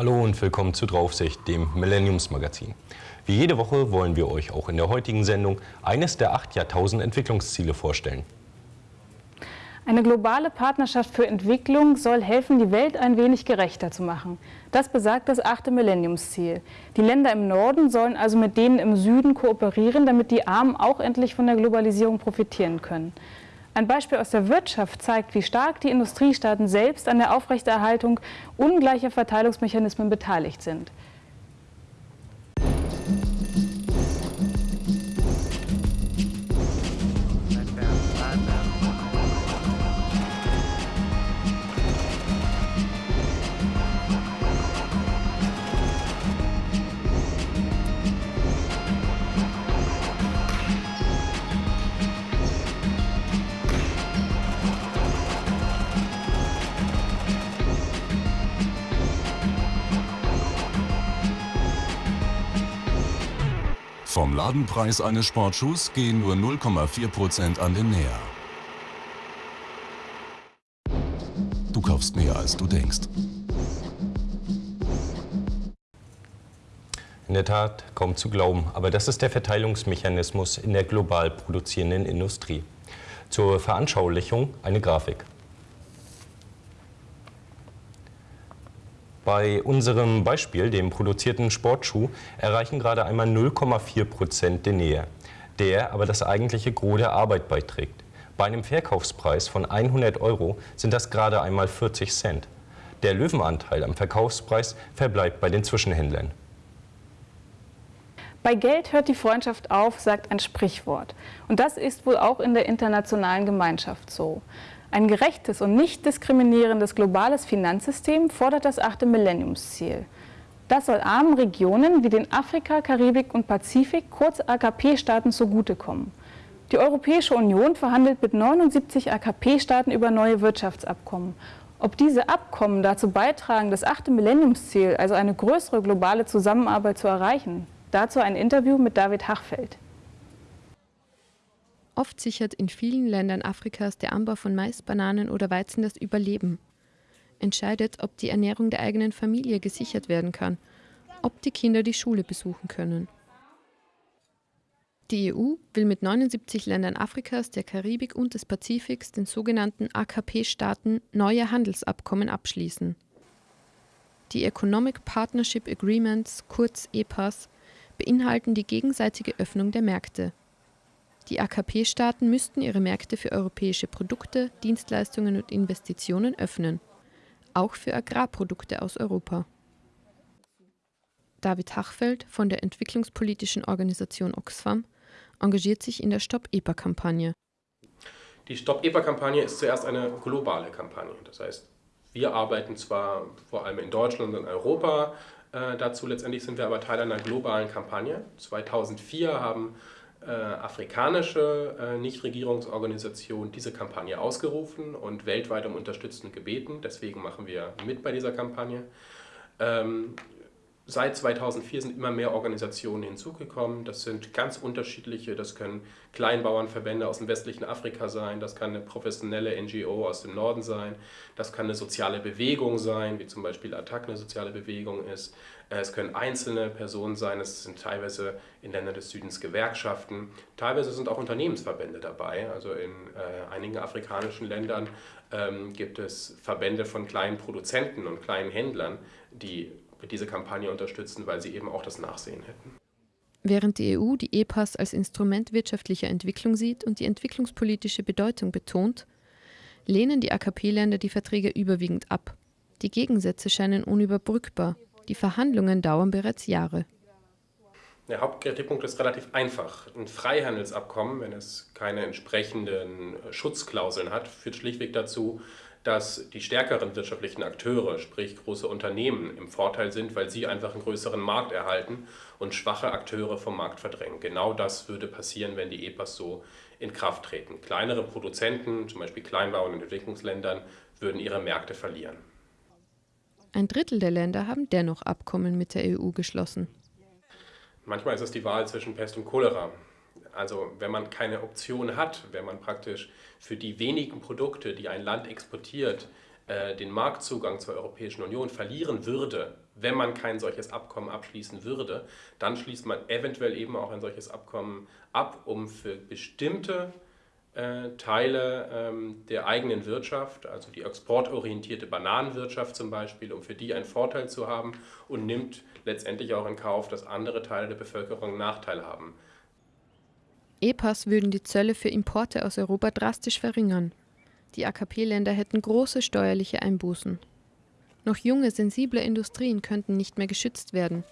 Hallo und willkommen zu Draufsicht, dem Millenniumsmagazin. Wie jede Woche wollen wir euch auch in der heutigen Sendung eines der acht Jahrtausend-Entwicklungsziele vorstellen. Eine globale Partnerschaft für Entwicklung soll helfen, die Welt ein wenig gerechter zu machen. Das besagt das achte Millenniumsziel. Die Länder im Norden sollen also mit denen im Süden kooperieren, damit die Armen auch endlich von der Globalisierung profitieren können. Ein Beispiel aus der Wirtschaft zeigt, wie stark die Industriestaaten selbst an der Aufrechterhaltung ungleicher Verteilungsmechanismen beteiligt sind. Vom Ladenpreis eines Sportschuhs gehen nur 0,4% an den Näher. Du kaufst mehr, als du denkst. In der Tat kaum zu glauben, aber das ist der Verteilungsmechanismus in der global produzierenden Industrie. Zur Veranschaulichung eine Grafik. Bei unserem Beispiel, dem produzierten Sportschuh, erreichen gerade einmal 0,4 Prozent der Nähe, der aber das eigentliche Gros der Arbeit beiträgt. Bei einem Verkaufspreis von 100 Euro sind das gerade einmal 40 Cent. Der Löwenanteil am Verkaufspreis verbleibt bei den Zwischenhändlern. Bei Geld hört die Freundschaft auf, sagt ein Sprichwort. Und das ist wohl auch in der internationalen Gemeinschaft so. Ein gerechtes und nicht diskriminierendes globales Finanzsystem fordert das achte Millenniumsziel. Das soll armen Regionen wie den Afrika, Karibik und Pazifik, kurz AKP-Staaten, zugutekommen. Die Europäische Union verhandelt mit 79 AKP-Staaten über neue Wirtschaftsabkommen. Ob diese Abkommen dazu beitragen, das achte Millenniumsziel, also eine größere globale Zusammenarbeit zu erreichen, dazu ein Interview mit David Hachfeld. Oft sichert in vielen Ländern Afrikas der Anbau von Mais, Bananen oder Weizen das Überleben. Entscheidet, ob die Ernährung der eigenen Familie gesichert werden kann, ob die Kinder die Schule besuchen können. Die EU will mit 79 Ländern Afrikas, der Karibik und des Pazifiks, den sogenannten AKP-Staaten, neue Handelsabkommen abschließen. Die Economic Partnership Agreements, kurz EPAs, beinhalten die gegenseitige Öffnung der Märkte. Die AKP-Staaten müssten ihre Märkte für europäische Produkte, Dienstleistungen und Investitionen öffnen, auch für Agrarprodukte aus Europa. David Hachfeld von der entwicklungspolitischen Organisation Oxfam engagiert sich in der Stop-EPA-Kampagne. Die Stop-EPA-Kampagne ist zuerst eine globale Kampagne. Das heißt, wir arbeiten zwar vor allem in Deutschland und Europa äh, dazu, letztendlich sind wir aber Teil einer globalen Kampagne. 2004 haben äh, afrikanische äh, Nichtregierungsorganisation diese Kampagne ausgerufen und weltweit um Unterstützung gebeten. Deswegen machen wir mit bei dieser Kampagne. Ähm, Seit 2004 sind immer mehr Organisationen hinzugekommen. Das sind ganz unterschiedliche, das können Kleinbauernverbände aus dem westlichen Afrika sein, das kann eine professionelle NGO aus dem Norden sein, das kann eine soziale Bewegung sein, wie zum Beispiel Attac eine soziale Bewegung ist. Es können einzelne Personen sein, es sind teilweise in Ländern des Südens Gewerkschaften, teilweise sind auch Unternehmensverbände dabei. Also in äh, einigen afrikanischen Ländern ähm, gibt es Verbände von kleinen Produzenten und kleinen Händlern, die diese Kampagne unterstützen, weil sie eben auch das Nachsehen hätten. Während die EU die EPAs als Instrument wirtschaftlicher Entwicklung sieht und die entwicklungspolitische Bedeutung betont, lehnen die AKP-Länder die Verträge überwiegend ab. Die Gegensätze scheinen unüberbrückbar. Die Verhandlungen dauern bereits Jahre. Der Hauptkritikpunkt ist relativ einfach. Ein Freihandelsabkommen, wenn es keine entsprechenden Schutzklauseln hat, führt schlichtweg dazu, dass die stärkeren wirtschaftlichen Akteure, sprich große Unternehmen, im Vorteil sind, weil sie einfach einen größeren Markt erhalten und schwache Akteure vom Markt verdrängen. Genau das würde passieren, wenn die EPAs so in Kraft treten. Kleinere Produzenten, zum Beispiel Kleinbauern in Entwicklungsländern, würden ihre Märkte verlieren. Ein Drittel der Länder haben dennoch Abkommen mit der EU geschlossen. Manchmal ist es die Wahl zwischen Pest und Cholera. Also wenn man keine Option hat, wenn man praktisch für die wenigen Produkte, die ein Land exportiert, äh, den Marktzugang zur Europäischen Union verlieren würde, wenn man kein solches Abkommen abschließen würde, dann schließt man eventuell eben auch ein solches Abkommen ab, um für bestimmte äh, Teile ähm, der eigenen Wirtschaft, also die exportorientierte Bananenwirtschaft zum Beispiel, um für die einen Vorteil zu haben und nimmt letztendlich auch in Kauf, dass andere Teile der Bevölkerung Nachteile haben. EPAs würden die Zölle für Importe aus Europa drastisch verringern. Die AKP-Länder hätten große steuerliche Einbußen. Noch junge, sensible Industrien könnten nicht mehr geschützt werden.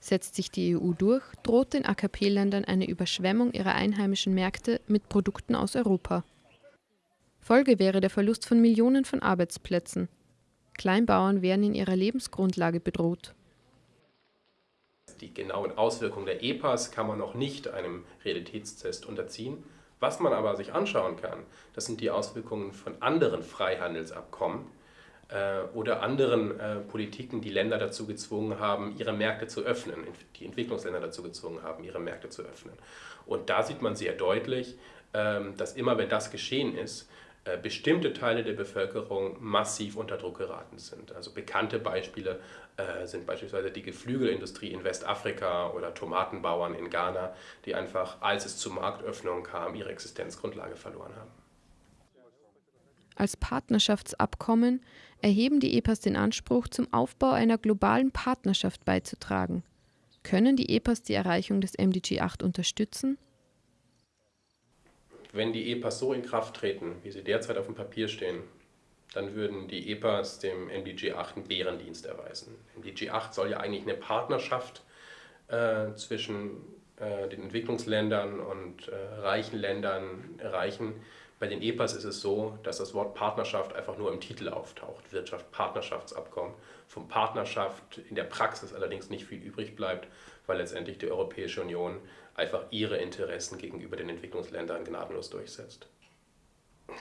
Setzt sich die EU durch, droht den AKP-Ländern eine Überschwemmung ihrer einheimischen Märkte mit Produkten aus Europa. Folge wäre der Verlust von Millionen von Arbeitsplätzen. Kleinbauern wären in ihrer Lebensgrundlage bedroht. Die genauen Auswirkungen der EPAs kann man noch nicht einem Realitätstest unterziehen. Was man aber sich anschauen kann, das sind die Auswirkungen von anderen Freihandelsabkommen, äh, oder anderen äh, Politiken die Länder dazu gezwungen haben, ihre Märkte zu öffnen, die Entwicklungsländer dazu gezwungen haben, ihre Märkte zu öffnen. Und da sieht man sehr deutlich, ähm, dass immer wenn das geschehen ist, äh, bestimmte Teile der Bevölkerung massiv unter Druck geraten sind. Also bekannte Beispiele äh, sind beispielsweise die Geflügelindustrie in Westafrika oder Tomatenbauern in Ghana, die einfach, als es zu Marktöffnungen kam, ihre Existenzgrundlage verloren haben. Als Partnerschaftsabkommen erheben die EPAs den Anspruch, zum Aufbau einer globalen Partnerschaft beizutragen. Können die EPAs die Erreichung des MDG 8 unterstützen? Wenn die EPAs so in Kraft treten, wie sie derzeit auf dem Papier stehen, dann würden die EPAs dem MDG 8 einen Bärendienst erweisen. MDG 8 soll ja eigentlich eine Partnerschaft äh, zwischen äh, den Entwicklungsländern und äh, reichen Ländern erreichen, bei den EPAs ist es so, dass das Wort Partnerschaft einfach nur im Titel auftaucht. Wirtschaft, Partnerschaftsabkommen. Von Partnerschaft in der Praxis allerdings nicht viel übrig bleibt, weil letztendlich die Europäische Union einfach ihre Interessen gegenüber den Entwicklungsländern gnadenlos durchsetzt.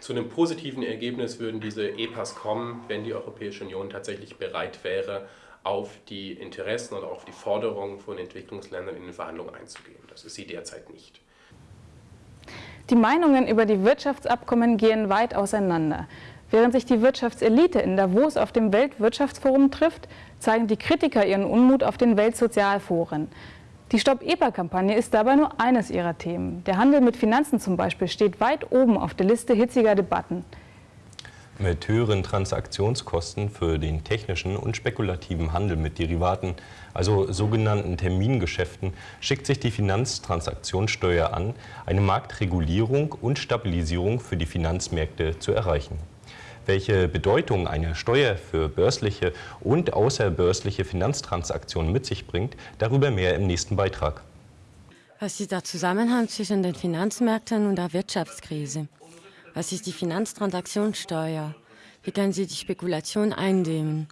Zu einem positiven Ergebnis würden diese EPAs kommen, wenn die Europäische Union tatsächlich bereit wäre, auf die Interessen oder auf die Forderungen von Entwicklungsländern in den Verhandlungen einzugehen. Das ist sie derzeit nicht. Die Meinungen über die Wirtschaftsabkommen gehen weit auseinander. Während sich die Wirtschaftselite in Davos auf dem Weltwirtschaftsforum trifft, zeigen die Kritiker ihren Unmut auf den Weltsozialforen. Die Stopp-EPA-Kampagne ist dabei nur eines ihrer Themen. Der Handel mit Finanzen zum Beispiel steht weit oben auf der Liste hitziger Debatten. Mit höheren Transaktionskosten für den technischen und spekulativen Handel mit Derivaten, also sogenannten Termingeschäften, schickt sich die Finanztransaktionssteuer an, eine Marktregulierung und Stabilisierung für die Finanzmärkte zu erreichen. Welche Bedeutung eine Steuer für börsliche und außerbörsliche Finanztransaktionen mit sich bringt, darüber mehr im nächsten Beitrag. Was ist der Zusammenhang zwischen den Finanzmärkten und der Wirtschaftskrise? Was ist die Finanztransaktionssteuer? Wie kann sie die Spekulation eindämmen?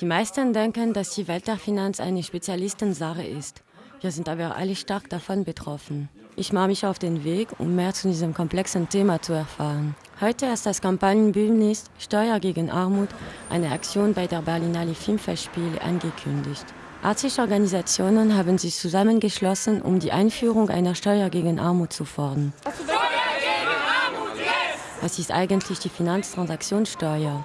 Die meisten denken, dass die Welt der Finanz eine Spezialistensache ist. Wir sind aber alle stark davon betroffen. Ich mache mich auf den Weg, um mehr zu diesem komplexen Thema zu erfahren. Heute ist das Kampagnenbündnis Steuer gegen Armut eine Aktion bei der Berlinale Filmfestspiele angekündigt. 80 Organisationen haben sich zusammengeschlossen, um die Einführung einer Steuer gegen Armut zu fordern. Was ist eigentlich die Finanztransaktionssteuer?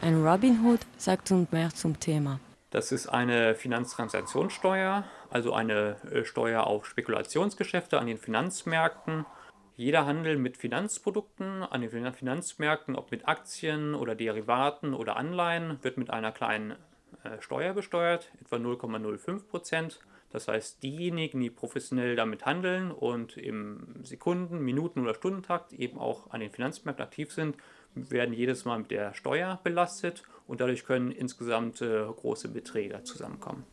Ein Robin Hood sagt uns mehr zum Thema. Das ist eine Finanztransaktionssteuer, also eine äh, Steuer auf Spekulationsgeschäfte an den Finanzmärkten. Jeder Handel mit Finanzprodukten an den Finanzmärkten, ob mit Aktien oder Derivaten oder Anleihen, wird mit einer kleinen äh, Steuer besteuert, etwa 0,05 Prozent. Das heißt, diejenigen, die professionell damit handeln und im Sekunden-, Minuten- oder Stundentakt eben auch an den Finanzmärkten aktiv sind, werden jedes Mal mit der Steuer belastet und dadurch können insgesamt äh, große Beträge zusammenkommen.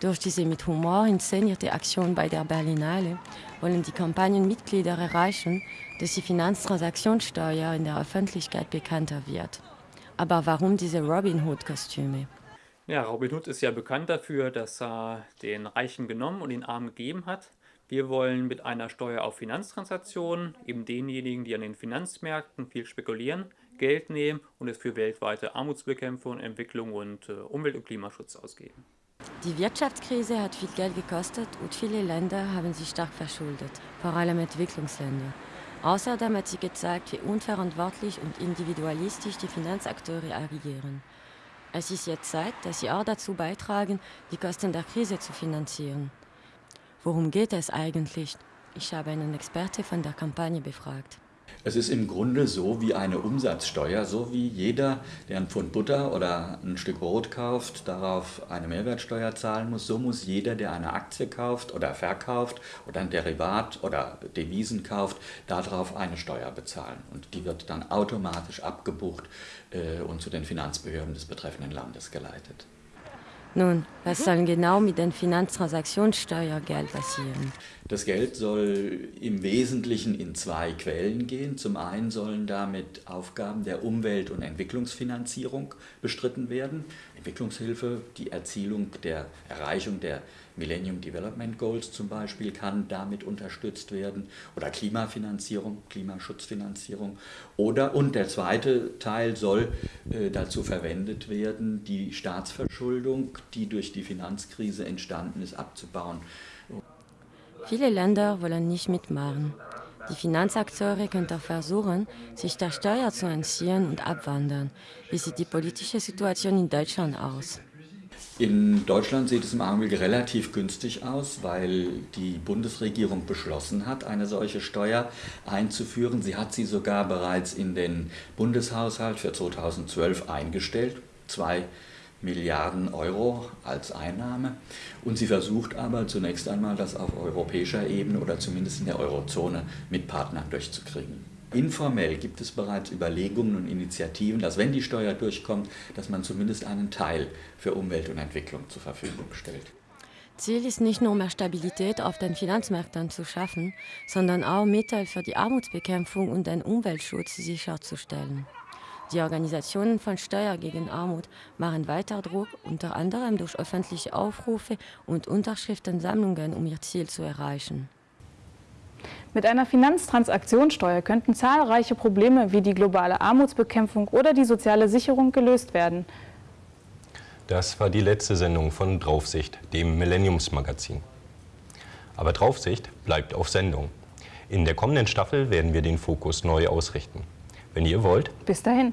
Durch diese mit Humor inszenierte Aktion bei der Berlinale wollen die Kampagnenmitglieder erreichen, dass die Finanztransaktionssteuer in der Öffentlichkeit bekannter wird. Aber warum diese Robin Hood-Kostüme? Ja, Robin Hood ist ja bekannt dafür, dass er den Reichen genommen und den Armen gegeben hat. Wir wollen mit einer Steuer auf Finanztransaktionen eben denjenigen, die an den Finanzmärkten viel spekulieren, Geld nehmen und es für weltweite Armutsbekämpfung, Entwicklung und äh, Umwelt- und Klimaschutz ausgeben. Die Wirtschaftskrise hat viel Geld gekostet und viele Länder haben sich stark verschuldet, vor allem Entwicklungsländer. Außerdem hat sie gezeigt, wie unverantwortlich und individualistisch die Finanzakteure agieren. Es ist jetzt Zeit, dass Sie auch dazu beitragen, die Kosten der Krise zu finanzieren. Worum geht es eigentlich? Ich habe einen Experte von der Kampagne befragt. Es ist im Grunde so wie eine Umsatzsteuer, so wie jeder, der ein Pfund Butter oder ein Stück Brot kauft, darauf eine Mehrwertsteuer zahlen muss. So muss jeder, der eine Aktie kauft oder verkauft oder ein Derivat oder Devisen kauft, darauf eine Steuer bezahlen. Und die wird dann automatisch abgebucht äh, und zu den Finanzbehörden des betreffenden Landes geleitet. Nun, was soll genau mit den Finanztransaktionssteuergeld passieren? Das Geld soll im Wesentlichen in zwei Quellen gehen. Zum einen sollen damit Aufgaben der Umwelt- und Entwicklungsfinanzierung bestritten werden. Entwicklungshilfe, die Erzielung der Erreichung der Millennium Development Goals zum Beispiel kann damit unterstützt werden oder Klimafinanzierung, Klimaschutzfinanzierung oder und der zweite Teil soll äh, dazu verwendet werden, die Staatsverschuldung, die durch die Finanzkrise entstanden ist, abzubauen. Viele Länder wollen nicht mitmachen. Die Finanzakteure könnten versuchen, sich der Steuer zu entziehen und abwandern. Wie sieht die politische Situation in Deutschland aus? In Deutschland sieht es im Augenblick relativ günstig aus, weil die Bundesregierung beschlossen hat, eine solche Steuer einzuführen. Sie hat sie sogar bereits in den Bundeshaushalt für 2012 eingestellt. Zwei Milliarden Euro als Einnahme. Und sie versucht aber zunächst einmal, das auf europäischer Ebene oder zumindest in der Eurozone mit Partnern durchzukriegen. Informell gibt es bereits Überlegungen und Initiativen, dass wenn die Steuer durchkommt, dass man zumindest einen Teil für Umwelt und Entwicklung zur Verfügung stellt. Ziel ist nicht nur mehr Stabilität auf den Finanzmärkten zu schaffen, sondern auch Mittel für die Armutsbekämpfung und den Umweltschutz sicherzustellen. Die Organisationen von Steuer gegen Armut machen weiter Druck, unter anderem durch öffentliche Aufrufe und Unterschriftensammlungen, um ihr Ziel zu erreichen. Mit einer Finanztransaktionssteuer könnten zahlreiche Probleme wie die globale Armutsbekämpfung oder die soziale Sicherung gelöst werden. Das war die letzte Sendung von Draufsicht, dem Millenniumsmagazin. Aber Draufsicht bleibt auf Sendung. In der kommenden Staffel werden wir den Fokus neu ausrichten. Wenn ihr wollt. Bis dahin.